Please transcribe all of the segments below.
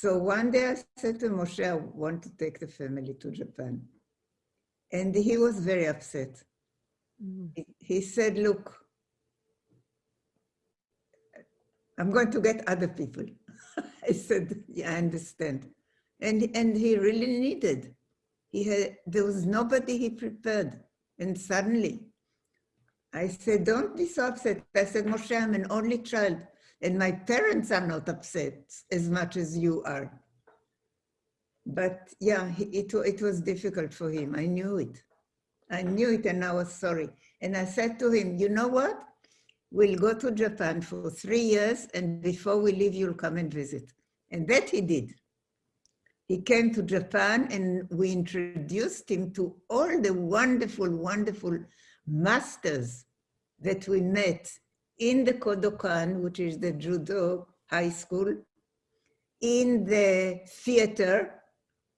So one day I said to Moshe, I want to take the family to Japan. And he was very upset. Mm. He, he said, look, I'm going to get other people. I said, yeah, I understand. And, and he really needed. He had, there was nobody he prepared. And suddenly, I said, don't be so upset. I said, Moshe, I'm an only child. And my parents are not upset as much as you are. But yeah, it, it was difficult for him. I knew it. I knew it and I was sorry. And I said to him, you know what? We'll go to Japan for three years and before we leave, you'll come and visit. And that he did. He came to Japan and we introduced him to all the wonderful, wonderful masters that we met in the Kodokan, which is the judo high school, in the theater,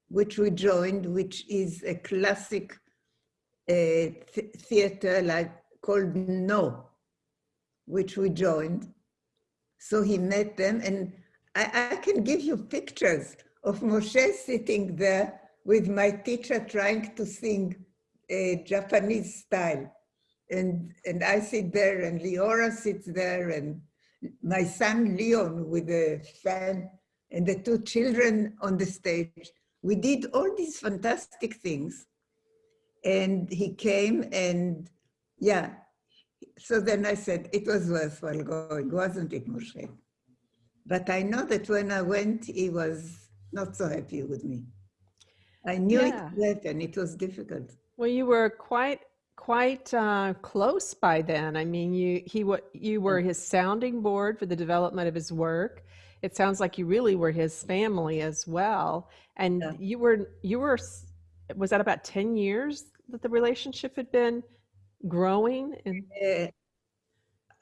which we joined, which is a classic uh, th theater like called Noh, which we joined. So he met them and I, I can give you pictures of Moshe sitting there with my teacher trying to sing a Japanese style. And, and I sit there and Leora sits there and my son Leon with a fan and the two children on the stage. We did all these fantastic things. And he came and yeah, so then I said, it was worthwhile going, wasn't it, Moshe? But I know that when I went, he was not so happy with me. I knew yeah. it left and it was difficult. Well, you were quite quite uh, close by then. I mean, you he what you were his sounding board for the development of his work. It sounds like you really were his family as well. And yeah. you were you were was that about ten years that the relationship had been growing? And uh,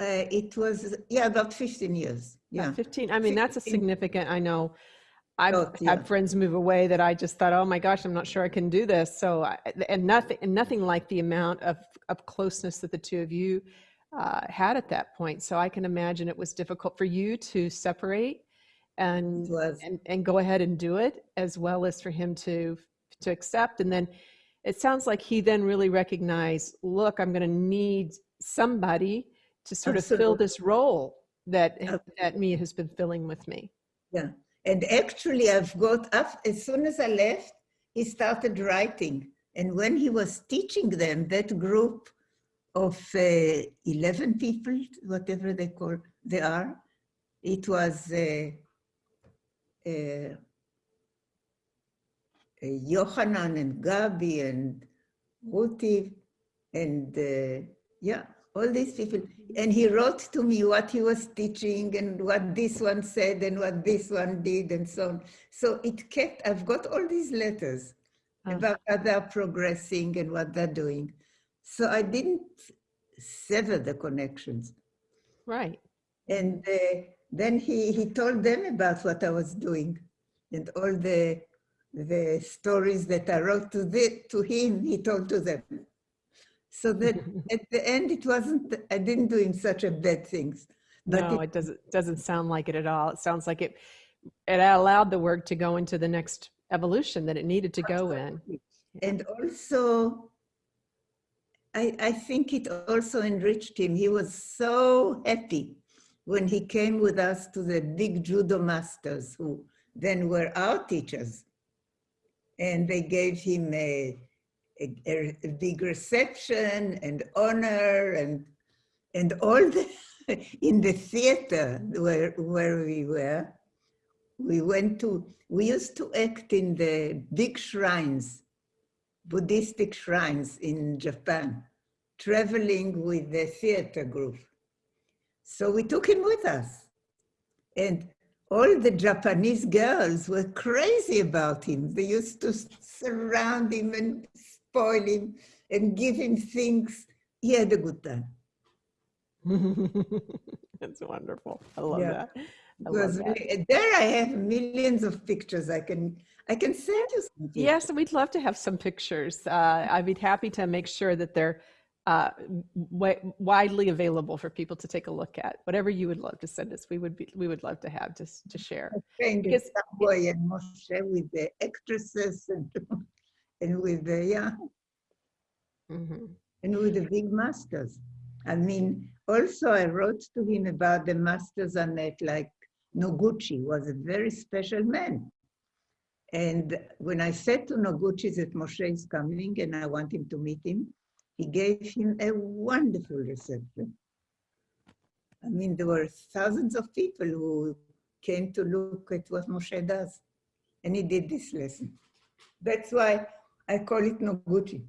uh, it was yeah about fifteen years. Yeah, 15. I mean, 15. that's a significant. I know I've oh, yeah. had friends move away that I just thought, oh my gosh, I'm not sure I can do this. So, and nothing, and nothing like the amount of, of closeness that the two of you uh, had at that point. So I can imagine it was difficult for you to separate and, and, and go ahead and do it as well as for him to, to accept. And then it sounds like he then really recognized, look, I'm going to need somebody to sort Absolutely. of fill this role that, that Mia has been filling with me. Yeah. And actually I've got up, as soon as I left, he started writing. And when he was teaching them, that group of uh, 11 people, whatever they call, they are, it was uh, uh, Yohanan and Gabi and Ruti and uh, yeah, all these people. And he wrote to me what he was teaching and what this one said and what this one did and so on. So it kept, I've got all these letters oh. about how they're progressing and what they're doing. So I didn't sever the connections. Right. And uh, then he, he told them about what I was doing and all the the stories that I wrote to, the, to him, he told to them. So that at the end, it wasn't, I didn't do him such a bad things. But no, it, it doesn't, doesn't sound like it at all. It sounds like it, it allowed the work to go into the next evolution that it needed to go in. And also, I, I think it also enriched him. He was so happy when he came with us to the big judo masters who then were our teachers. And they gave him a a, a big reception and honor and and all the in the theater where where we were we went to we used to act in the big shrines buddhistic shrines in japan traveling with the theater group. So we took him with us. And all the japanese girls were crazy about him. They used to surround him and spoil him and give him things. He had a good time. That's wonderful. I love yeah. that. I love that. there I have millions of pictures. I can I can send you some. Yes, we'd love to have some pictures. Uh, I'd be happy to make sure that they're uh, wi- widely available for people to take a look at. Whatever you would love to send us, we would be we would love to have to to share. In Because- and Moshe with the actresses and, and with the, yeah, Mhm. and with the big masters. I mean, also I wrote to him about the masters on it, like Noguchi was a very special man. And when I said to Noguchi that Moshe is coming and I want him to meet him, he gave him a wonderful reception. I mean, there were thousands of people who came to look at what Moshe does. And he did this lesson. That's why I call it Noguchi.